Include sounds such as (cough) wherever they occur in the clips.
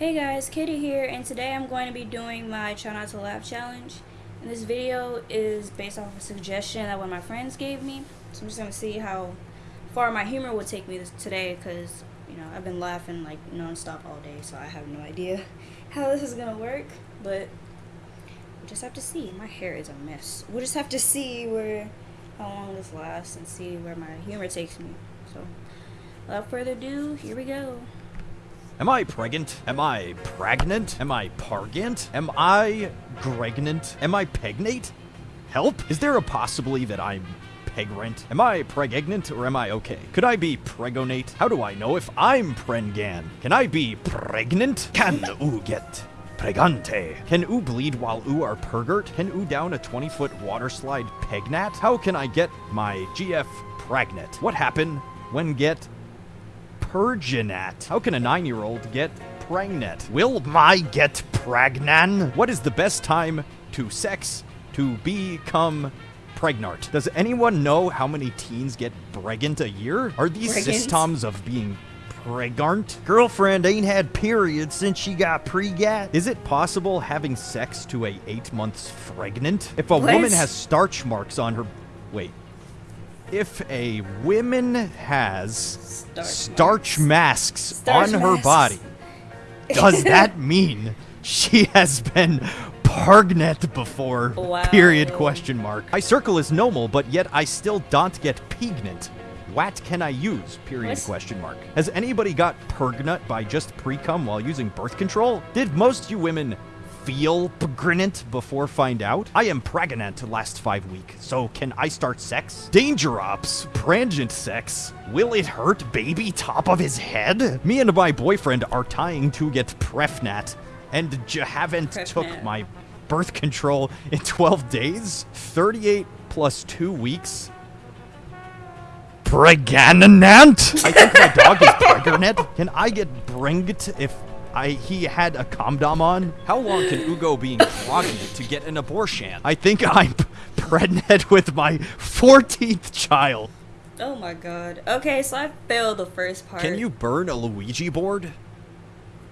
Hey guys, Kitty here, and today I'm going to be doing my Try Not to Laugh challenge. And this video is based off a suggestion that one of my friends gave me. So I'm just going to see how far my humor will take me this, today, because, you know, I've been laughing like non-stop all day, so I have no idea (laughs) how this is going to work. But we'll just have to see. My hair is a mess. We'll just have to see where, how long this lasts and see where my humor takes me. So, without further ado, here we go. Am I pregnant? Am I pregnant? Am I pargant? Am I gregnant? Am I pegnate? Help? Is there a possibility that I'm pegrant? Am I pregnant or am I okay? Could I be pregonate? How do I know if I'm prengan? Can I be pregnant? Can oo get pregante? Can oo bleed while oo are pergert? Can oo down a 20 foot water slide pegnat? How can I get my GF pregnant? What happened when get Perginat. How can a nine-year-old get pregnant? Will my get pregnant? What is the best time to sex to become pregnant? Does anyone know how many teens get pregnant a year? Are these Pregnant? systems of being pregnant? Girlfriend ain't had periods since she got pregat. Is it possible having sex to a eight months pregnant? If a What? woman has starch marks on her... Wait. If a woman has Starch starch masks Starch on her body, does (laughs) that mean she has been pregnant before? Wow. Period question mark. I circle is normal, but yet I still don't get pregnant. What can I use? Period question mark. Has anybody got pregnant by just pre-cum while using birth control? Did most you women feel pregnant before find out? I am pregnant last five week, so can I start sex? Danger ops, prangent sex. Will it hurt baby top of his head? Me and my boyfriend are tying to get prefnat, and j- haven't took my birth control in 12 days? 38 plus two weeks? Pregnant? I think my dog is pregnant. Can I get bringed if I he had a condom on? How long can Ugo being pregnant to get an abortion? I think I'm pregnant with my 14th child. Oh my god. Okay, so I failed the first part. Can you burn a Luigi board?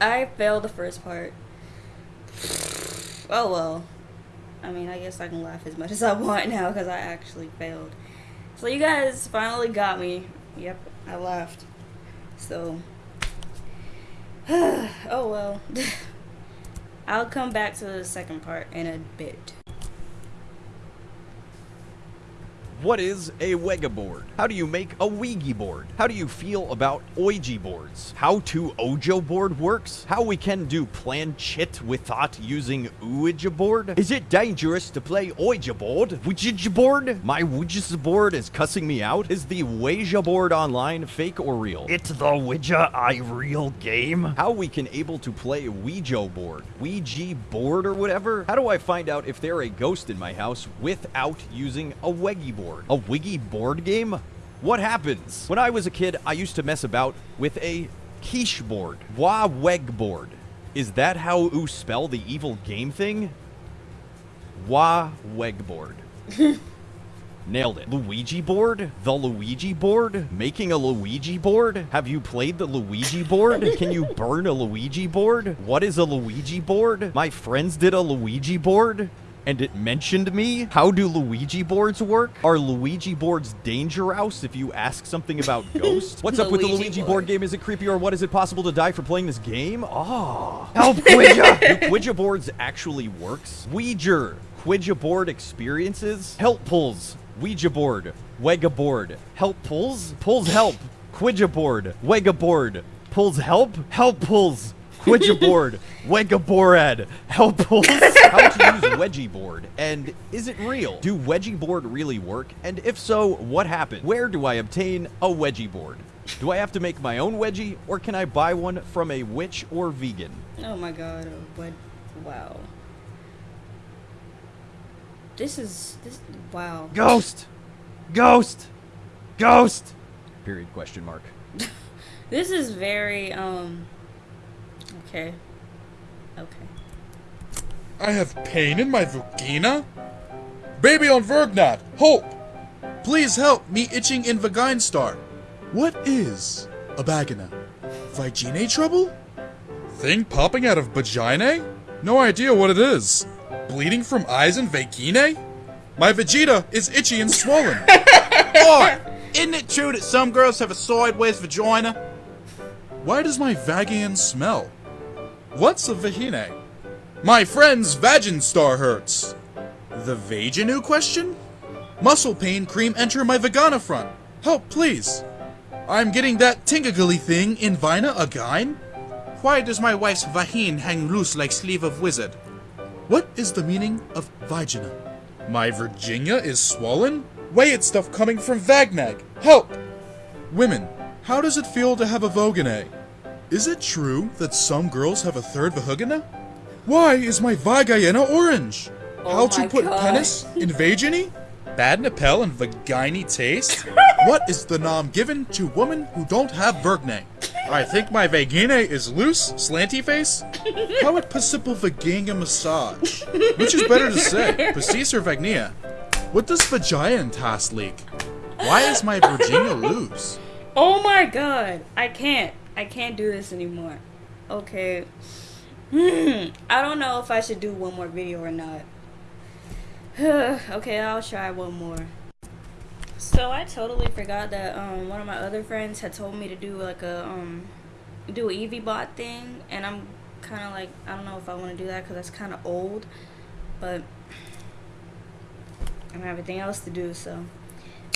I failed the first part. Oh well. I mean, I guess I can laugh as much as I want now because I actually failed. So you guys finally got me. Yep, I laughed. So. (sighs) oh well. (sighs) I'll come back to the second part in a bit. What is a Wega board? How do you make a Ouija board? How do you feel about Ouija boards? How to Ojo board works? How we can do planchette without using Ouija board? Is it dangerous to play Ouija board? Ouija board? My Ouija board is cussing me out. Is the Ouija board online fake or real? It's the Ouija I real game. How we can able to play Ouija board? Ouija board or whatever? How do I find out if they're a ghost in my house without using a Weggy board? A Wiggy board game? What happens? When I was a kid, I used to mess about with a quiche board. Wa weg board. Is that how you spell the evil game thing? Wa weg board. (laughs) Nailed it. Luigi board? The Luigi board? Making a Luigi board? Have you played the Luigi board? (laughs) Can you burn a Luigi board? What is a Luigi board? My friends did a Luigi board. And it mentioned me? How do Luigi boards work? Are Luigi boards dangerous if you ask something about (laughs) ghosts? What's up with the Luigi Luigi board. board game? Is it creepy or what? Is it possible to die for playing this game? Oh. Help, (laughs) Ouija! do Ouija boards actually works? Ouija. Ouija board experiences? Help pulls. Ouija board. Wega board. Help pulls? Pulls help. Ouija board. Wega board. Pulls help? Help pulls. Ouija (laughs) board. Wega board. Help pulls. How to use wedgie board? And is it real? Do wedgie board really work? And if so, what happened? Where do I obtain a wedgie board? Do I have to make my own wedgie, or can I buy one from a witch or vegan? Oh my god, what? Wow. This is. this. Wow. Ghost! Ghost! Ghost! Period question mark. (laughs) This is very, um. Okay. Okay. I have pain in my vagina? Baby on Vergnat, Hope! Please help me itching in Vagina What is a vagina? Vagina trouble? thing popping out of vagina? No idea what it is. Bleeding from eyes and vagina? My Vegeta is itchy and swollen. (laughs) Boy, isn't it true that some girls have a sideways vagina? Why does my vagin smell? What's a vagina? My friend's vagin star hurts. The vaginu question? Muscle pain cream enter my vagina front. Help, please. I'm getting that tingagly thing in vina again. Why does my wife's vagine hang loose like sleeve of wizard? What is the meaning of vagina? My Virginia is swollen? Way it's stuff coming from Vagnag. Help! Women, how does it feel to have a vagina? Is it true that some girls have a third vagina? Why is my vagina orange? Oh how to put God. penis in vagini? Bad Napel and vagini taste? (laughs) what is the nom given to women who don't have vergne? I think my vagina is loose, slanty face. (laughs) How it possible vagina massage? Which is better to say, (laughs) pastis or vagnia? What does vagina task leak? Why is my Virginia loose? Oh my god. I can't. I can't do this anymore. Okay. Hmm. I don't know if I should do one more video or not. (sighs) okay, I'll try one more. So I totally forgot that um one of my other friends had told me to do like a um do a Evie bot thing and I'm kind of like I don't know if I want to do that cuz that's kind of old, but I don't have anything else to do, so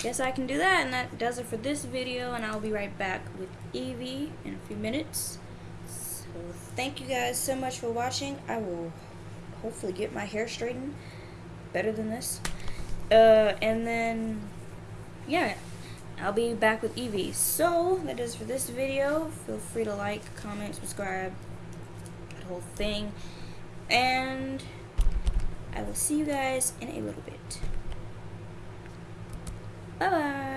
guess I can do that and that does it for this video and I'll be right back with Evie in a few minutes. So thank you guys so much for watching. I will hopefully get my hair straightened better than this. Uh, and then yeah, I'll be back with Evie. So that is for this video. Feel free to like, comment, subscribe, that whole thing. And I will see you guys in a little bit. Bye-bye.